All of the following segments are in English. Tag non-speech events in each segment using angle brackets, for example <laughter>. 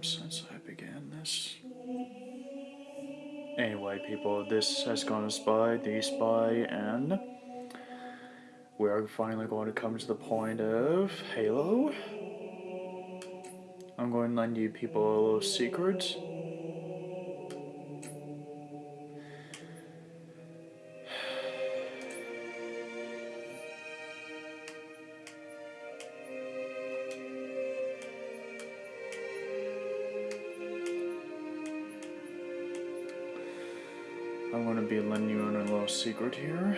time since I began this. Anyway, people, this has gone to Spy, The Spy, and we are finally going to come to the point of Halo. I'm going to lend you people a little secret. Be letting you in a little secret here.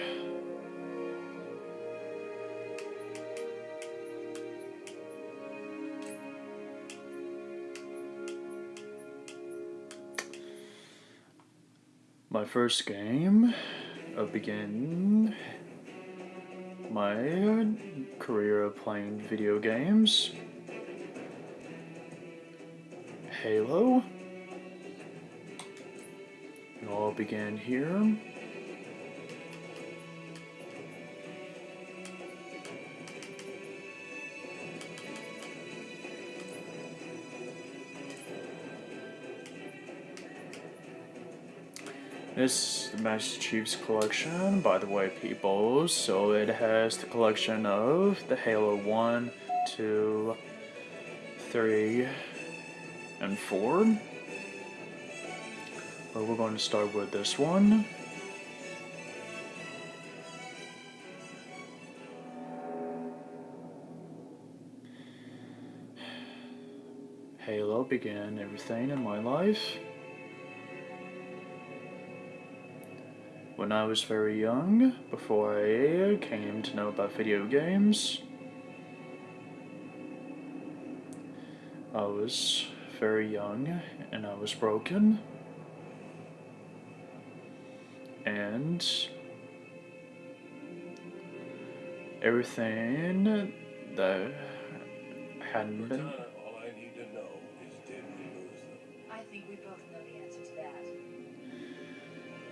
My first game of begin my career of playing video games. Halo. All began here. This is the Master Chief's collection, by the way, people. So it has the collection of the Halo 1, 2, 3, and 4. But we're going to start with this one. Halo began everything in my life. When I was very young, before I came to know about video games, I was very young and I was broken. And everything that hadn't been All I need to know is did we lose them? I think we both know the answer to that.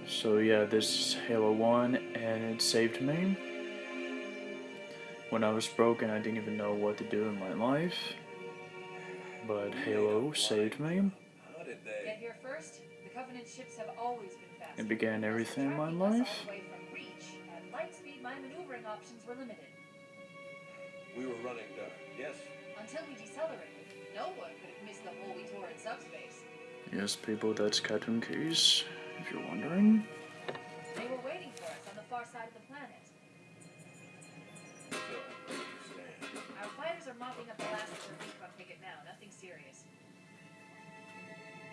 So yeah, this is Halo 1 and it saved me. When I was broken, I didn't even know what to do in my life. But Halo saved me. How did they? Get here first. The Covenant ships have always been fast. It began everything in my life. all the way from reach, at light speed, my maneuvering options were limited. We were running dark. Yes. Until we decelerated, no one could have missed the hole we tore in subspace. Yes, people, that's Captain Keyes, if you're wondering. They were waiting for us on the far side of the planet. So Our fighters are mopping up the last of the recon picket now, nothing serious.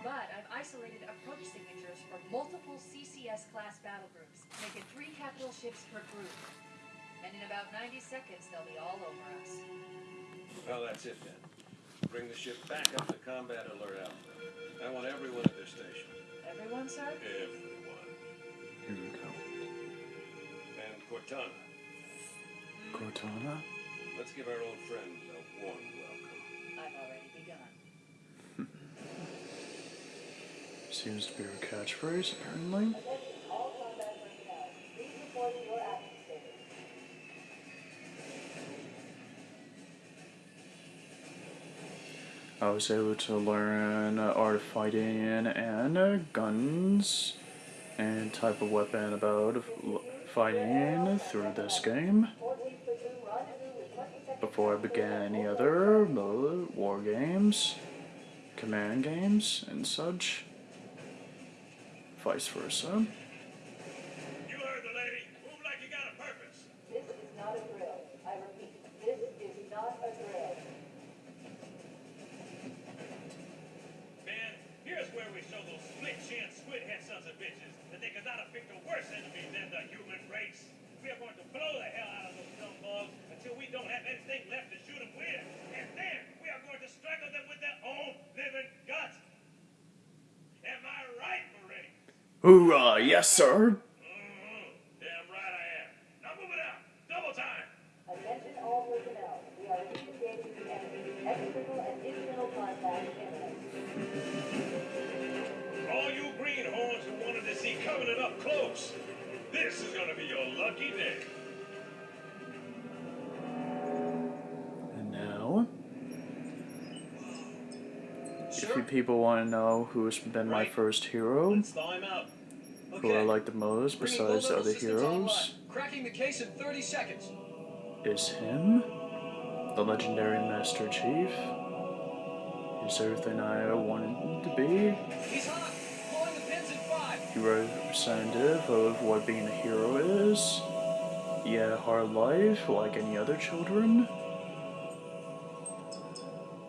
But I've isolated approach signatures for multiple CCS class battle groups, making three capital ships per group. And in about 90 seconds, they'll be all over us. Well, that's it then. Bring the ship back up to combat alert alpha. I want everyone at their station. Everyone, sir? Everyone. Here we go. And Cortana, Cortana. let's give our old friends a warm welcome. I've already begun. Seems to be her catchphrase, apparently. I was able to learn uh, art of fighting and uh, guns and type of weapon about fighting through this game before I began any other uh, war games, command games, and such. Vice versa. You heard the lady. Move like you got a purpose. This is not a drill. I repeat, this is not a drill. Man, here's where we show those split-chin, squid-head sons of bitches that they could not have picked a worse enemy than the human race. We are going to blow the hell out of those dumb bugs until we don't have anything left to shoot them with. And then we are going to strangle them with their own living guts. Am I right, Marine? Hoorah! Yes, sir! Mm-hmm. Damn right I am. Now move it out. Double time. Attention all personnel. We are initiating the enemy's external and internal contact imminent. All you greenhorns who wanted to see Covenant up close, this is going to be your lucky day. Now, If you people want to know who's been my first hero, Let's thaw him out. who I like the most Bringing besides the other heroes. Cracking the case in 30 seconds. is him, the legendary Master Chief. He's everything I wanted him to be. He's hot. Blowing the pins in five. He representative of what being a hero is. Yeah, hard life like any other children.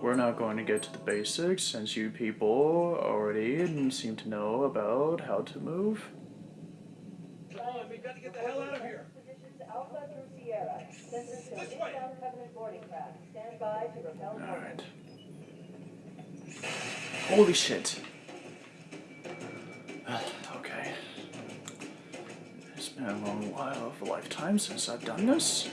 We're not going to get to the basics since you people already seem to know about how to move. Come on, we've got to get the hell out of here. Positions Alpha through Sierra. Sensors show This way. inbound Covenant boarding craft. Stand by to repel target. Alright. Holy shit. <sighs> okay. It's been a long while of a lifetime since I've done this.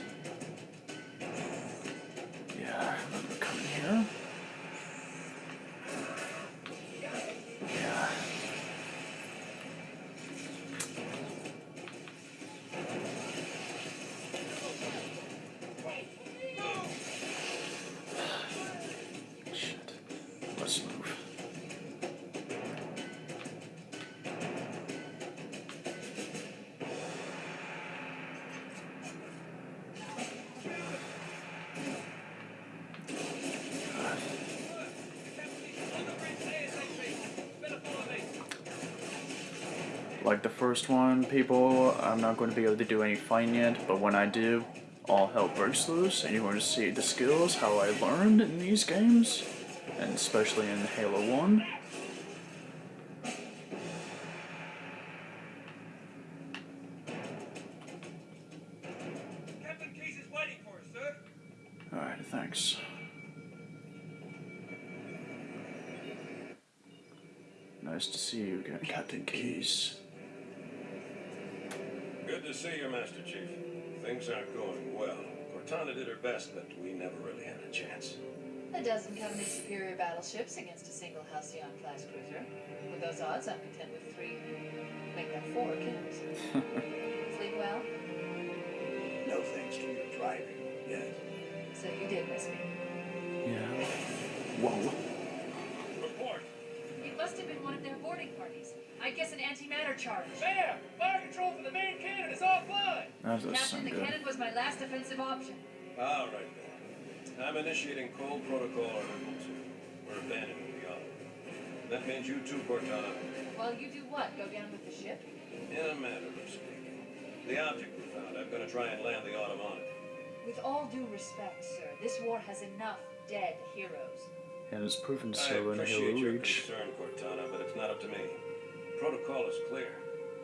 Like the first one, people, I'm not going to be able to do any fighting yet, but when I do, all hell breaks loose, and you're going to see the skills, how I learned in these games, and especially in Halo 1. Captain Keyes is waiting for us, sir. Alright, thanks. Nice to see you again, Captain Keyes. Good see you, Master Chief. Things aren't going well. Cortana did her best, but we never really had a chance. A dozen Covenant superior battleships against a single Halcyon class cruiser. With those odds, I'm content with three, make that four kills. <laughs> Sleep well? No thanks to your driving, yes. So you did miss me. Yeah. Whoa. Report. It must have been one of their boarding parties. I guess an antimatter charge. There! Fire control for the main cannon is offline! That does Captain, sound the good. cannon was my last defensive option. All right, then. I'm initiating Cole protocol Article 2. We're abandoning the Autumn. That means you too, Cortana. Well, you do what? Go down with the ship? In a manner of speaking. The object we found, I'm gonna try and land the autumn on it. With all due respect, sir, this war has enough dead heroes. And it's proven I so in appreciate your concern, Cortana, but it's not up to me. Protocol is clear.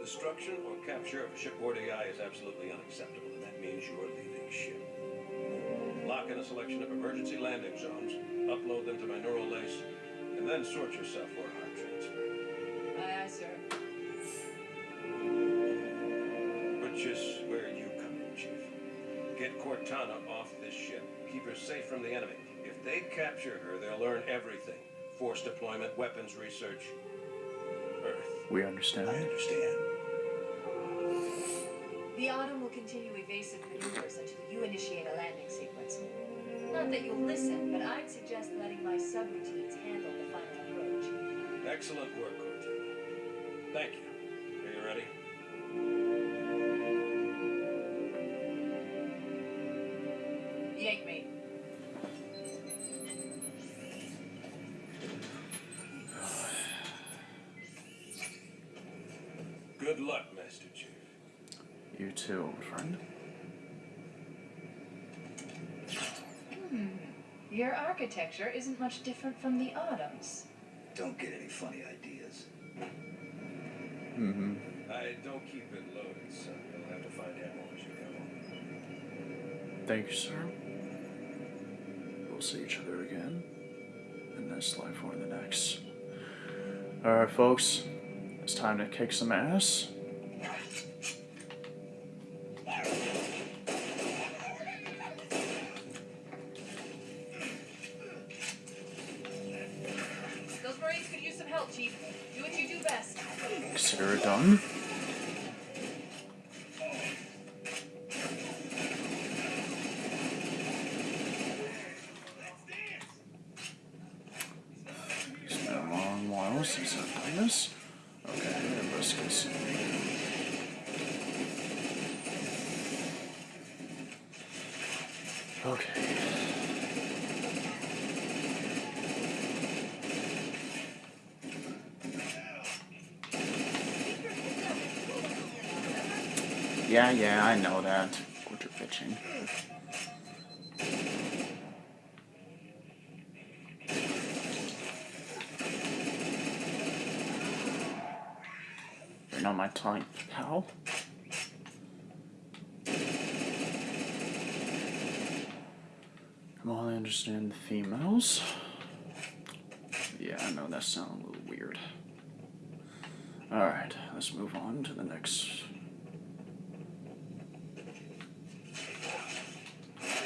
Destruction or capture of a shipboard AI is absolutely unacceptable, and that means you're leaving ship. Lock in a selection of emergency landing zones, upload them to my neural lace, and then sort yourself for a heart transfer. Aye, aye, sir. Which is where you come in, Chief. Get Cortana off this ship. Keep her safe from the enemy. If they capture her, they'll learn everything. Force deployment, weapons research, Earth. We understand. I understand. The Autumn will continue evasive maneuvers until you initiate a landing sequence. Not that you'll listen, but I'd suggest letting my subroutines handle the final approach. Excellent work, Cortana. Thank you. Are you ready? Yank me. Too, old friend. Hmm. Your architecture isn't much different from the Autumn's. Don't get any funny ideas. Mm-hmm. I don't keep it loaded, son. You'll have to find ammo as you go. Thank you, sir. We'll see each other again in this life or in the next. Alright, folks. It's time to kick some ass. Consider it done. females. Is that minus? Okay, let's continue. Okay. Yeah, yeah, I know that. Quit your. You're not my type, pal. Well, I understand the females. Yeah, I know that sounds a little weird. Alright, let's move on to the next.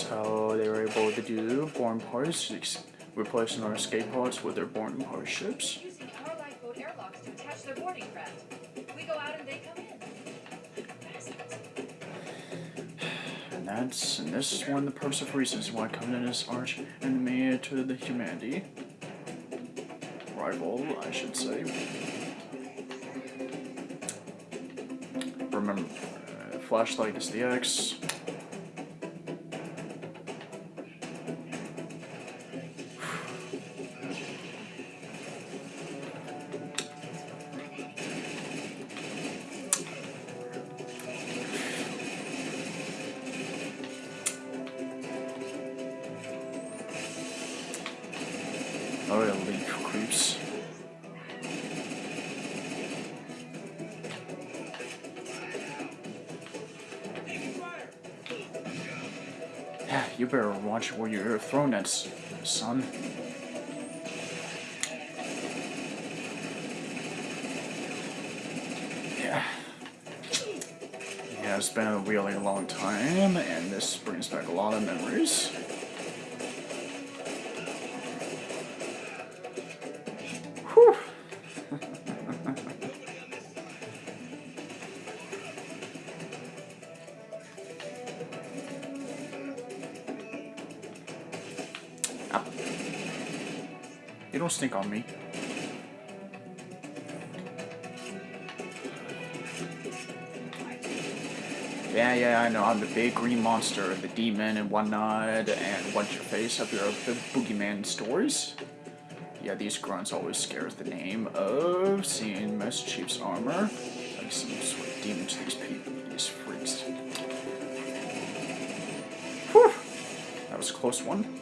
how they were able to do born parts, replacing our escape pods with their born part ships. Using our lifeboat airlocks to attach their boarding craft. We go out and they come in. <sighs> And that's and this is one of the of reasons why Covenant is arch enemy to the humanity. Rival, I should say. Remember, uh, flashlight is the X. you better watch where you're throwing that, son. Yeah. Yeah, it's been a really long time, and this brings back a lot of memories. You don't stink on me. Yeah, yeah, I know. I'm the big green monster, the demon and whatnot, and what's your face up your the boogeyman stories. Yeah, these grunts always scare the name of seeing Master Chief's armor. Like some sort of demon to these people, these freaks. Whew! That was a close one.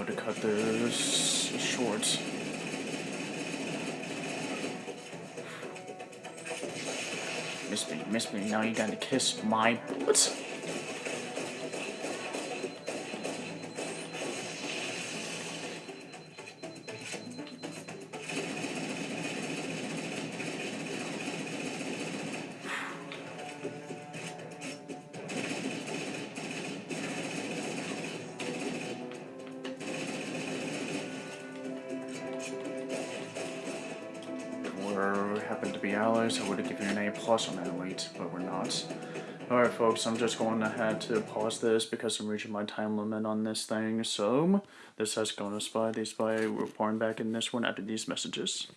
Able to cut this short. Miss me, miss me. Now you gotta kiss my bullets. Happened to be allies, I would have given an A plus on that elite, but we're not. Alright folks, I'm just going to have to pause this because I'm reaching my time limit on this thing, so this has gone to Spy, the Spy reporting back in this one after these messages.